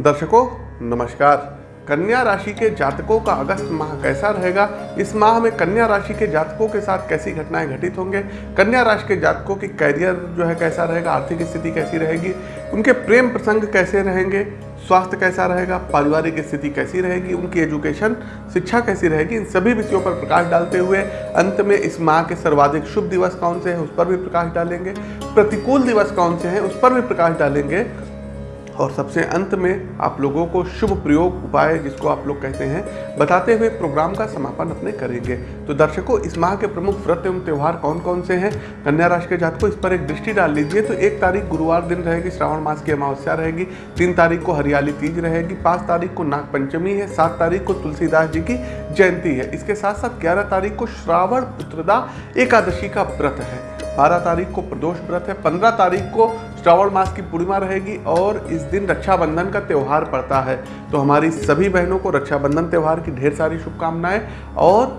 दर्शकों, नमस्कार। कन्या राशि के जातकों का अगस्त माह कैसा रहेगा? इस माह में कन्या राशि के जातकों के साथ कैसी घटनाएँ घटित होंगे? कन्या राशि के जातकों की कैरियर जो है कैसा रहेगा? आर्थिक स्थिति कैसी रहेगी? उनके प्रेम प्रसंग कैसे रहेंगे? स्वास्थ्य कैसा रहेगा? पारिवारिक स्थिति कैसी रहेगी? उनकी एजुकेशन शिक्षा कैसी रहेगी? इन सभी विषयों पर प्रकाश डालते हुए अंत में इस माह के सर्वाधिक शुभ दिवस कौन से हैं? उस पर भी प्रकाश डालेंगे। प्रतिकूल दिवस कौन से हैं? उस पर भी प्रकाश डालेंगे। और सबसे अंत में आप लोगों को शुभ प्रयोग उपाय जिसको आप लोग कहते हैं, बताते हुए प्रोग्राम का समापन अपने करेंगे। तो दर्शकों, इस माह के प्रमुख व्रत एवं त्यौहार कौन कौन से हैं? कन्या राशि के जात को इस पर एक दृष्टि डाल लीजिए। तो एक तारीख गुरुवार दिन रहेगी, श्रावण मास की अमावस्या रहेगी। तीन तारीख को हरियाली तीज रहेगी। पाँच तारीख को नाग पंचमी है। सात तारीख को तुलसीदास जी की जयंती है। इसके साथ साथ ग्यारह तारीख को श्रावण पुत्रदा एकादशी का व्रत है। बारह तारीख को प्रदोष व्रत है। पंद्रह तारीख को श्रावण मास की पूर्णिमा रहेगी और इस दिन रक्षाबंधन का त्यौहार पड़ता है। तो हमारी सभी बहनों को रक्षाबंधन त्यौहार की ढेर सारी शुभकामनाएँ और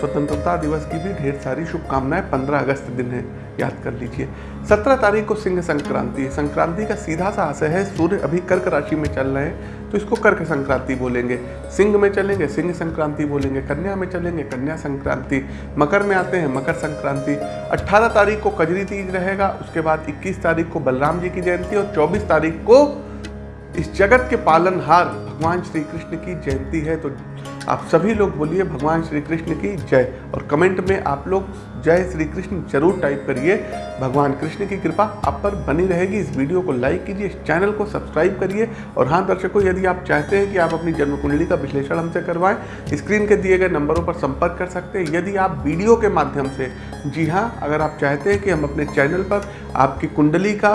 स्वतंत्रता दिवस की भी ढेर सारी शुभकामनाएँ 15 अगस्त दिन है। याद कर लीजिए। 17 तारीख को सिंह संक्रांति। है संक्रांति का सीधा सा आशय है, सूर्य अभी कर्क राशि में चल रहे हैं तो इसको कर्क संक्रांति बोलेंगे। सिंह में चलेंगे, सिंह संक्रांति बोलेंगे, कन्या में चलेंगे, कन्या संक्रांति। मकर में आते हैं, मकर संक्रांति। 18 तारीख को कजरी तीज रहेगा, उसके बाद 21 तारीख को बलराम जी की जयंती और 24 तारीख को इस जगत के पालनहार भगवान श्री कृष्ण की जयंती है। तो आप सभी लोग बोलिए, भगवान श्री कृष्ण की जय। और कमेंट में आप लोग जय श्री कृष्ण। ज़रूर टाइप करिए। भगवान कृष्ण की कृपा आप पर बनी रहेगी। इस वीडियो को लाइक कीजिए, इस चैनल को सब्सक्राइब करिए। और हाँ दर्शकों, यदि आप चाहते हैं कि आप अपनी जन्म कुंडली का विश्लेषण हमसे करवाएँ स्क्रीन के दिए गए नंबरों पर संपर्क कर सकते हैं। यदि आप वीडियो के माध्यम से, जी हाँ अगर आप चाहते हैं कि हम अपने चैनल पर आपकी कुंडली का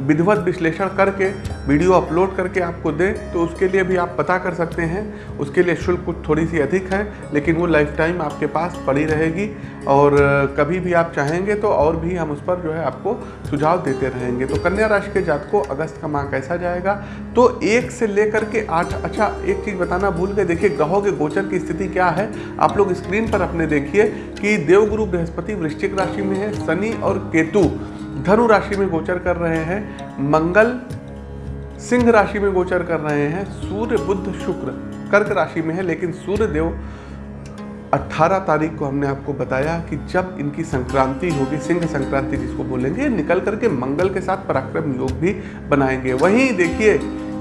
विधिवत विश्लेषण करके, वीडियो अपलोड करके आपको दें तो उसके लिए भी आप पता कर सकते हैं। उसके लिए शुल्क कुछ थोड़ी सी अधिक है, लेकिन वो लाइफ टाइम आपके पास पड़ी रहेगी। और कभी भी आप चाहेंगे तो और भी हम उस पर जो है आपको सुझाव देते रहेंगे। तो कन्या राशि के जात को अगस्त का माह कैसा जाएगा? तो एक से लेकर के आठ अच्छा एक चीज़ बताना भूल गए। देखिए, ग्रहों के गोचर की स्थिति क्या है? आप लोग स्क्रीन पर अपने देखिए कि देवगुरु बृहस्पति वृश्चिक राशि में है, शनि और केतु। धनु राशि में गोचर कर रहे हैं, मंगल सिंह राशि में गोचर कर रहे हैं, सूर्य बुद्ध शुक्र कर्क राशि में है, लेकिन सूर्य देव 18 तारीख को हमने आपको बताया कि जब इनकी संक्रांति होगी, सिंह संक्रांति जिसको बोलेंगे, निकल करके मंगल के साथ पराक्रम योग भी बनाएँगे। वहीं देखिए,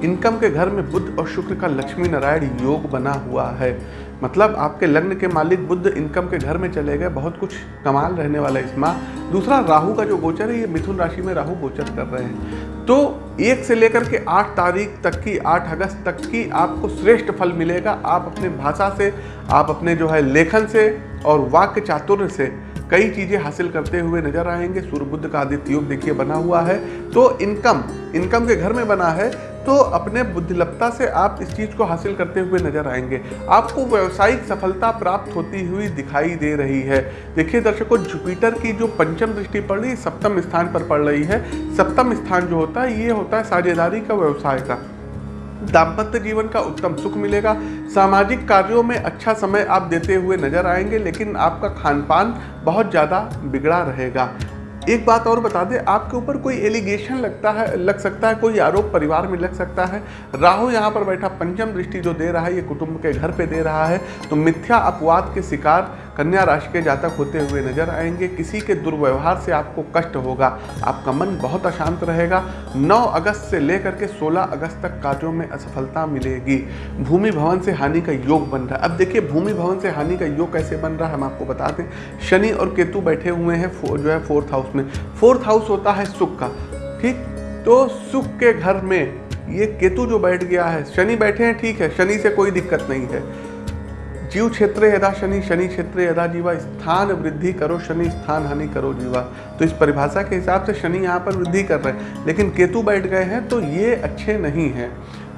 इनकम के घर में बुद्ध और शुक्र का लक्ष्मी नारायण योग बना हुआ है। मतलब आपके लग्न के मालिक बुद्ध इनकम के घर में चले गए, बहुत कुछ कमाल रहने वाला इस माह दूसरा, राहु का जो गोचर है, ये मिथुन राशि में राहु गोचर कर रहे हैं। तो एक से लेकर के आठ तारीख तक की, आठ अगस्त तक की आपको श्रेष्ठ फल मिलेगा। आप अपने भाषा से, आप अपने जो है लेखन से और वाक्य चातुर्य से कई चीज़ें हासिल करते हुए नज़र आएँगे। सूर्य बुद्ध का आदित्य योग देखिए बना हुआ है। तो इनकम इनकम के घर में बना है। तो अपने बुद्धिलता से आप इस चीज़ को हासिल करते हुए नज़र आएँगे। आपको व्यावसायिक सफलता प्राप्त होती हुई दिखाई दे रही है। देखिए दर्शकों, जुपिटर की जो पंचम दृष्टि पड़ रही सप्तम स्थान पर पड़ रही है। सप्तम स्थान जो होता है, ये होता है साझेदारी का व्यवसाय का। दाम्पत्य जीवन का उत्तम सुख मिलेगा। सामाजिक कार्यों में अच्छा समय आप देते हुए नज़र आएँगे, लेकिन आपका खान पान बहुत ज़्यादा बिगड़ा रहेगा। एक बात और बता दें, आपके ऊपर कोई एलिगेशन लगता है, लग सकता है, कोई आरोप परिवार में लग सकता है। राहु यहाँ पर बैठा पंचम दृष्टि जो दे रहा है, ये कुटुंब के घर पे दे रहा है। तो मिथ्या अपवाद के शिकार कन्या राशि के जातक होते हुए नज़र आएँगे। किसी के दुर्व्यवहार से आपको कष्ट होगा, आपका मन बहुत अशांत रहेगा। 9 अगस्त से लेकर के 16 अगस्त तक कार्यों में असफलता मिलेगी। भूमि भवन से हानि का योग बन रहा है। अब देखिए, भूमि भवन से हानि का योग कैसे बन रहा है, हम आपको बता दें। शनि और केतु बैठे हुए हैं जो है फोर्थ हाउस में। फोर्थ हाउस होता है सुख का। ठीक? तो सुख के घर में ये केतु जो बैठ गया है, शनि बैठे हैं, ठीक है, शनि से कोई दिक्कत नहीं है। जीव क्षेत्र यदा शनि शनि क्षेत्र यदा जीवा, स्थान वृद्धि करो, शनि स्थान हानि करो जीवा। तो इस परिभाषा के हिसाब से शनि यहाँ पर वृद्धि कर रहे हैं। लेकिन केतु बैठ गए हैं तो ये अच्छे नहीं हैं।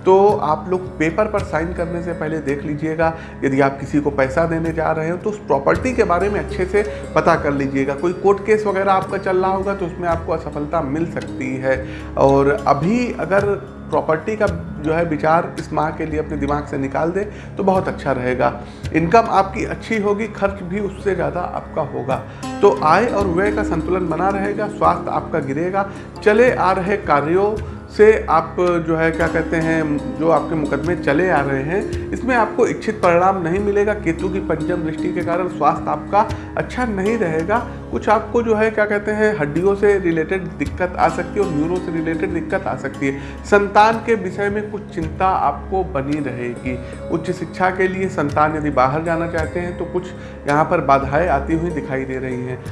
तो आप लोग पेपर पर साइन करने से पहले देख लीजिएगा। यदि आप किसी को पैसा देने जा रहे हो तो उस प्रॉपर्टी के बारे में अच्छे से पता कर लीजिएगा। कोई कोर्ट केस वगैरह आपका चल रहा होगा तो उसमें आपको असफलता मिल सकती है। और अभी अगर प्रॉपर्टी का जो है विचार इस माह के लिए अपने दिमाग से निकाल दें तो बहुत अच्छा रहेगा। इनकम आपकी अच्छी होगी, खर्च भी उससे ज़्यादा आपका होगा। तो आय और व्यय का संतुलन बना रहेगा, स्वास्थ्य आपका गिरेगा। चले आ रहे कार्यों से आप जो है, क्या कहते हैं, जो आपके मुकदमे चले आ रहे हैं, इसमें आपको इच्छित परिणाम नहीं मिलेगा। केतु की पंचम दृष्टि के कारण स्वास्थ्य आपका अच्छा नहीं रहेगा। कुछ आपको जो है, क्या कहते हैं, हड्डियों से रिलेटेड दिक्कत आ सकती है और न्यूरो से रिलेटेड दिक्कत आ सकती है। संतान के विषय में कुछ चिंता आपको बनी रहेगी। उच्च शिक्षा के लिए संतान यदि बाहर जाना चाहते हैं तो कुछ यहाँ पर बाधाएँ आती हुई दिखाई दे रही हैं।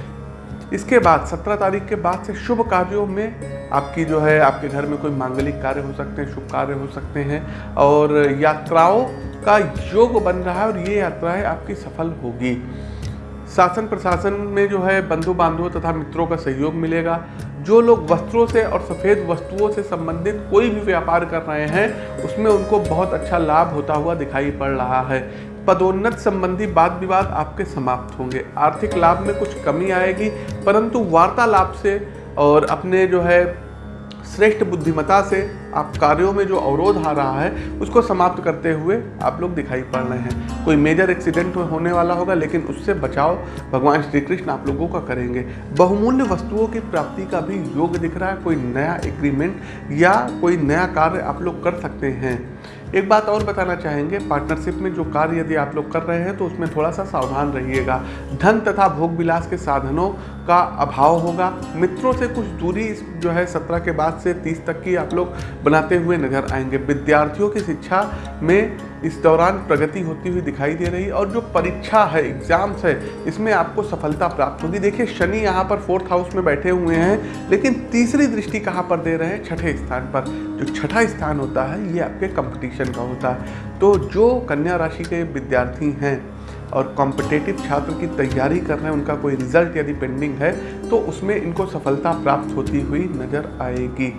इसके बाद, सत्रह तारीख के बाद से शुभ कार्यों में आपकी जो है, आपके घर में कोई मांगलिक कार्य हो सकते हैं, शुभ कार्य हो सकते हैं और यात्राओं का योग बन रहा है और ये यात्राएँ आपकी सफल होगी। शासन प्रशासन में जो है बंधु बांधवों तथा मित्रों का सहयोग मिलेगा। जो लोग वस्त्रों से और सफ़ेद वस्तुओं से संबंधित कोई भी व्यापार कर रहे हैं, उसमें उनको बहुत अच्छा लाभ होता हुआ दिखाई पड़ रहा है। पदोन्नत संबंधी वाद विवाद आपके समाप्त होंगे। आर्थिक लाभ में कुछ कमी आएगी, परंतु वार्तालाप से और अपने जो है श्रेष्ठ बुद्धिमता से आप कार्यों में जो अवरोध आ रहा है, उसको समाप्त करते हुए आप लोग दिखाई पड़ रहे हैं। कोई मेजर एक्सीडेंट होने वाला होगा, लेकिन उससे बचाव भगवान श्री कृष्ण आप लोगों का करेंगे। बहुमूल्य वस्तुओं की प्राप्ति का भी योग दिख रहा है। कोई नया एग्रीमेंट या कोई नया कार्य आप लोग कर सकते हैं। एक बात और बताना चाहेंगे पार्टनरशिप में जो कार्य यदि आप लोग कर रहे हैं तो उसमें थोड़ा सा सावधान रहिएगा। धन तथा भोग विलास के साधनों का अभाव होगा। मित्रों से कुछ दूरी जो है सत्रह के बाद से तीस तक की आप लोग बनाते हुए नज़र आएँगे। विद्यार्थियों की शिक्षा में इस दौरान प्रगति होती हुई दिखाई दे रही और जो परीक्षा है एग्ज़ाम्स है, इसमें आपको सफलता प्राप्त होगी। देखिए, शनि यहाँ पर फोर्थ हाउस में बैठे हुए हैं, लेकिन तीसरी दृष्टि कहाँ पर दे रहे हैं? छठे स्थान पर। जो छठा स्थान होता है, ये आपके कंपटीशन का होता है। तो जो कन्या राशि के विद्यार्थी हैं और कॉम्पिटेटिव छात्र की तैयारी कर रहे हैं, उनका कोई रिज़ल्ट यदि पेंडिंग है तो उसमें इनको सफलता प्राप्त होती हुई नज़र आएगी।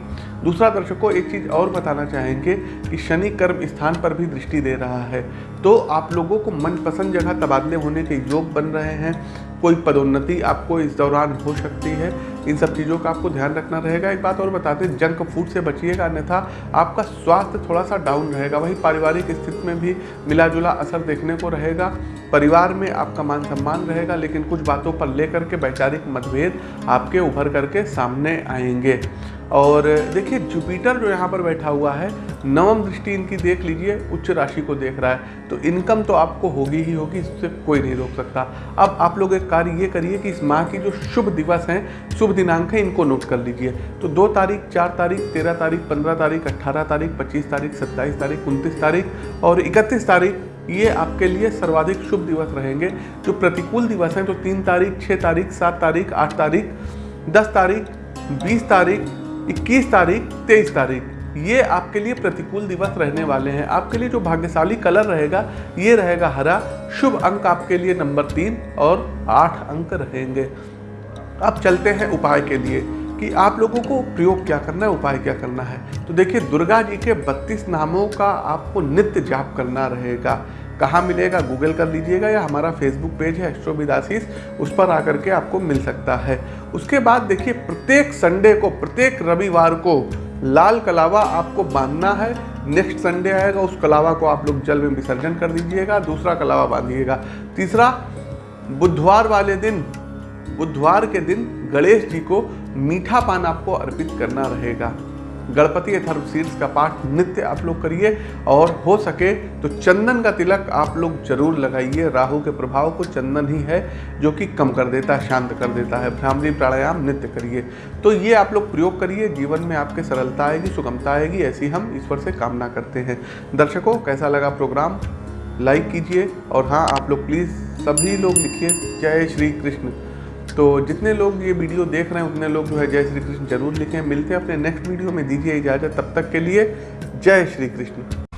दूसरा दर्शकों एक चीज़ और बताना चाहेंगे कि शनि कर्म स्थान पर भी दृष्टि दे रहा है। तो आप लोगों को मनपसंद जगह तबादले होने के योग बन रहे हैं। कोई पदोन्नति आपको इस दौरान हो सकती है। इन सब चीज़ों का आपको ध्यान रखना रहेगा। एक बात और बताते हैं जंक फ़ूड से बचिएगा, अन्यथा आपका स्वास्थ्य थोड़ा सा डाउन रहेगा। वही पारिवारिक स्थिति में भी मिला जुला असर देखने को रहेगा। परिवार में आपका मान सम्मान रहेगा, लेकिन कुछ बातों पर लेकर के वैचारिक मतभेद आपके उभर करके सामने आएँगे। और देखिए जुपिटर जो यहाँ पर बैठा हुआ है, नवम दृष्टि इनकी देख लीजिए, उच्च राशि को देख रहा है। तो इनकम तो आपको होगी ही होगी, इससे कोई नहीं रोक सकता। अब आप लोग एक कार्य ये करिए कि इस माह की जो शुभ दिवस हैं, शुभ दिनांक है, इनको नोट कर लीजिए। तो दो तारीख, चार तारीख, तेरह तारीख, पंद्रह तारीख अट्ठारह तारीख, पच्चीस तारीख, सत्ताईस तारीख, उनतीस तारीख और इकतीस तारीख ये आपके लिए सर्वाधिक शुभ दिवस रहेंगे। जो प्रतिकूल दिवस हैं तो तीन तारीख छः तारीख, सात तारीख, आठ तारीख, दस तारीख, बीस तारीख, इक्कीस तारीख, तेईस तारीख। ये आपके लिए प्रतिकूल दिवस रहने वाले हैं। आपके लिए जो भाग्यशाली कलर रहेगा, ये रहेगा हरा। शुभ अंक आपके लिए नंबर तीन और आठ अंक रहेंगे। अब चलते हैं उपाय के लिए। कि आप लोगों को प्रयोग क्या करना है, उपाय क्या करना है? तो देखिए, दुर्गा जी के बत्तीस नामों का आपको नित्य जाप करना रहेगा। कहाँ मिलेगा? गूगल कर लीजिएगा या हमारा फेसबुक पेज है एस्ट्रोविदासीस उस पर आकर के आपको मिल सकता है। उसके बाद देखिए, प्रत्येक संडे को, प्रत्येक रविवार को लाल कलावा आपको बांधना है। नेक्स्ट संडे आएगा, उस कलावा को आप लोग जल में विसर्जन कर दीजिएगा, दूसरा कलावा बांधिएगा। तीसरा, बुधवार वाले दिन, बुधवार के दिन गणेश जी को मीठा पान आपको अर्पित करना रहेगा। गणपति अथर्व शीर्ष का पाठ नित्य आप लोग करिए और हो सके तो चंदन का तिलक आप लोग ज़रूर लगाइए। राहु के प्रभाव को चंदन ही है जो कि कम कर देता है, शांत कर देता है। भ्रामरी प्राणायाम नित्य करिए। तो ये आप लोग प्रयोग करिए। जीवन में आपके सरलता आएगी, सुगमता आएगी, ऐसी हम ईश्वर से कामना करते हैं। दर्शकों, कैसा लगा प्रोग्राम? लाइक कीजिए और हाँ आप लोग प्लीज़ सभी लोग लिखिए। जय श्री कृष्ण। तो जितने लोग ये वीडियो देख रहे हैं, उतने लोग जो है जय श्री कृष्ण ज़रूर लिखें। मिलते हैं अपने नेक्स्ट वीडियो में। दीजिए इजाज़त। तब तक के लिए जय श्री कृष्ण।